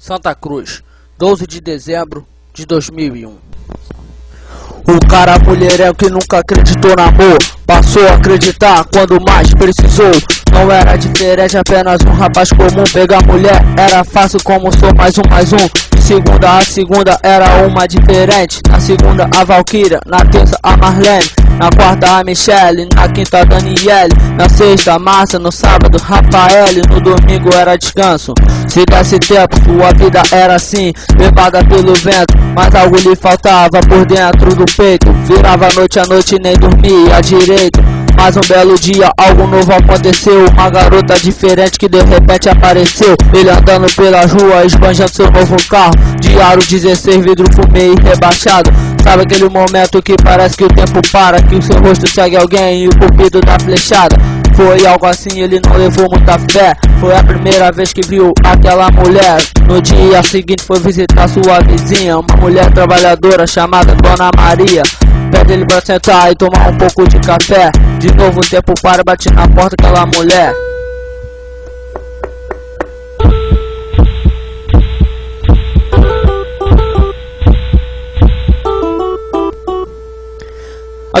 Santa Cruz, 12 de dezembro de 2001. O cara mulheréu que nunca acreditou no amor Passou a acreditar quando mais precisou. Não era diferente, apenas um rapaz comum. Pegar mulher era fácil como sou mais um, mais um. De segunda a segunda era uma diferente. Na segunda a Valkyria, na terça a Marlene. Na quarta a Michelle, na quinta a Daniele. Na sexta a Márcia, no sábado Rafael No domingo era descanso Se desse tempo, sua vida era assim. Levada pelo vento, mas algo lhe faltava por dentro do peito. Virava noite a noite nem dormia direito. Mas um belo dia algo novo aconteceu. Uma garota diferente que de repente apareceu. Ele andando pela rua, esbanjando seu novo carro. De aro 16, vidro fumê e rebaixado. Sabe aquele momento que parece que o tempo para Que o seu rosto segue alguém e o cupido da flechada foi algo assim, ele não levou muita fé. Foi a primeira vez que viu aquela mulher. No dia seguinte foi visitar sua vizinha Uma mulher trabalhadora chamada Dona Maria. Pede ele pra sentar e tomar um pouco de café. De novo o tempo para, bate na porta aquela mulher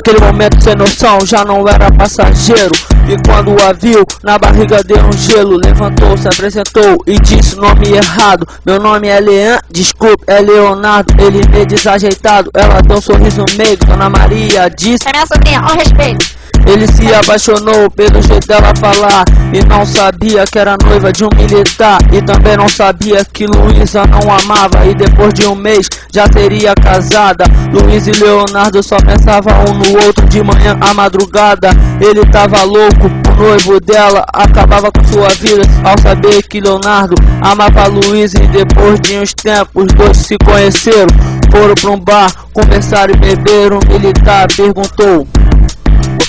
Aquele momento sem noção já não era passageiro. E quando a viu, na barriga deu um gelo. Levantou, se apresentou e disse nome errado. Meu nome é Lean, desculpe, é Leonardo. Ele meio desajeitado, ela deu um sorriso meio. Dona Maria disse É minha sobrinha, ao respeito ele se apaixonou pelo jeito dela falar E não sabia que era noiva de um militar. E também não sabia que Luísa não amava. E depois de um mês já seria casada. Luiz e Leonardo só pensavam um no outro De manhã à madrugada. Ele tava louco, o noivo dela. Acabava com sua vida ao saber que Leonardo amava Luiz. E depois de uns tempos os dois se conheceram. Foram pra um bar, conversaram e beberam. O militar perguntou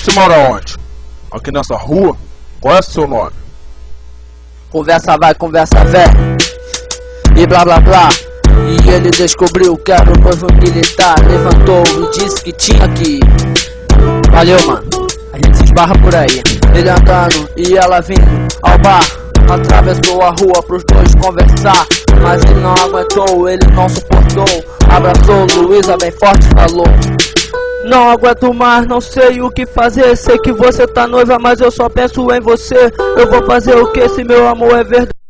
você mora onde? Aqui nessa rua? Qual é o seu nome? Conversa vai, conversa vem. E blá blá blá. E ele descobriu que era o noivo militar. Levantou e disse que tinha que Valeu mano. A gente se esbarra por aí. Ele andando e ela vindo ao bar. Atravessou a rua pros dois conversar. Mas ele não aguentou, ele não suportou. Abraçou Luísa bem forte falou não aguento mais, não sei o que fazer. Sei que você tá noiva, mas eu só penso em você. Eu vou fazer o que? Se meu amor é verdade